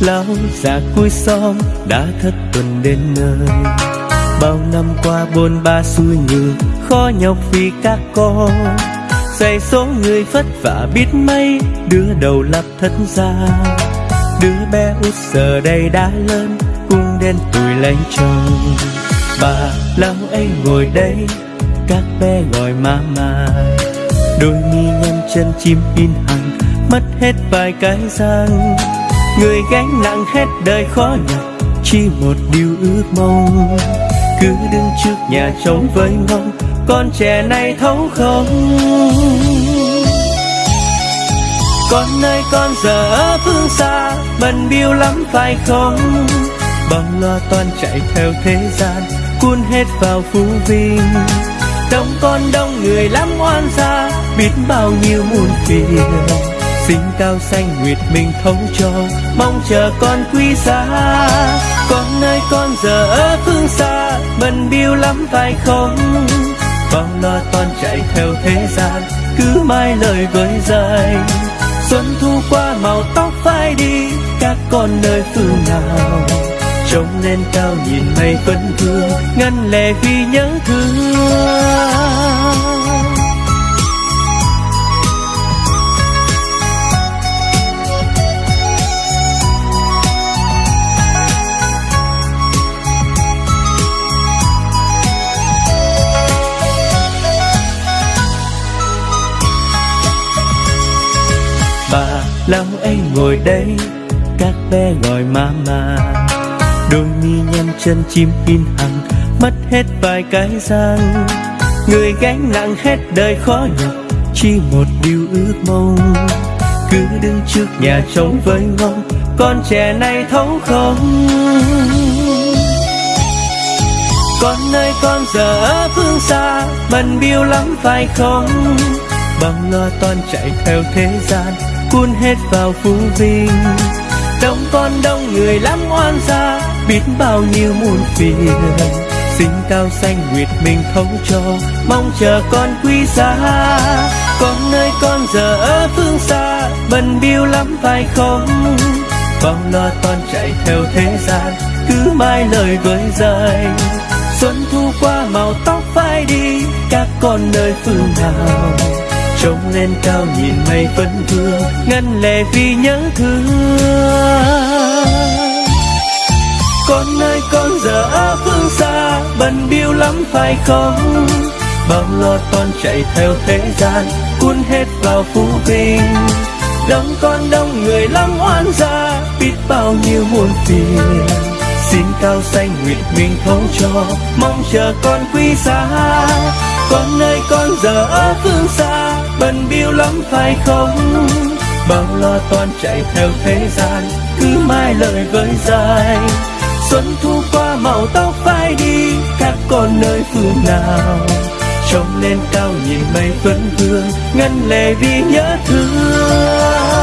lão già cuối xóm đã thất tuần đến nơi. Bao năm qua bôn ba xui nhường khó nhọc vì các con. Dạy số người vất vả biết mấy, đứa đầu lập thất gia đứa bé út giờ đây đã lớn, cũng đến tuổi lấy chồng bà lão ấy ngồi đây, các bé gọi mama đôi mi nhăn chân chim in hằng, mất hết vài cái răng người gánh nặng hết đời khó nhọc, chỉ một điều ước mong. Cứ đứng trước nhà trống với mong, con trẻ này thấu không con ơi con giờ ở phương xa bần biêu lắm phải không? Bao lo toan chạy theo thế gian, cuốn hết vào phú vinh đông con đông người lắm oan gia, biết bao nhiêu muôn phiền sinh cao xanh nguyệt mình thấu cho, mong chờ con quý giá. Con ơi con giờ ở phương xa bần biêu lắm phải không? Bao lo toan chạy theo thế gian, cứ mai lời với dài. xuân thu qua màu tóc phai đi, các con nơi phương nào? Trông lên cao nhìn mây vẫn vương ngăn lệ vì nhớ thương. Lão ấy ngồi đây, các bé gọi mama đôi mi nhăn chân chim in hằng, mất hết vài cái răng. Người gánh nặng hết đời khó nhọc, chỉ một điều ước mong. Cứ đứng trước nhà trống với ngóng, con trẻ này thấu không. Con ơi, con giờ ở phương xa, bận biêu lắm phải không? Bao lo toan chạy theo thế gian cuốn hết vào phú vinh. Đông con đông người lắm oan gia, biết bao nhiêu muôn phiền. Sinh cao xanh nguyệt mình thông cho, mong chờ con quý giá. Con ơi con giờ ở phương xa, bần biêu lắm phải không? Bao lo toan chạy theo thế gian, cứ mai lời với dành xuân thu qua màu tóc phai đi, các con nơi phương nào? Trông lên cao nhìn mây vẫn vương ngăn lệ vì nhớ thương. Con ơi, con giờ ở phương xa, bận biêu lắm phải không? Bao lo con chạy theo thế gian, cuốn hết vào phú vinh. Đông con đông người lắm oan gia, biết bao nhiêu muôn phiền. Xin cao xanh nguyệt mình thấu cho, mong chờ con quý giá con ơi, con giờ ở phương xa bần biêu lắm phải không? Bao lo toan chạy theo thế gian, cứ mai lời với dài. Xuân thu qua màu tóc phai đi, các con nơi phương nào? Trông lên cao nhìn mây vẫn vương ngân lệ vì nhớ thương.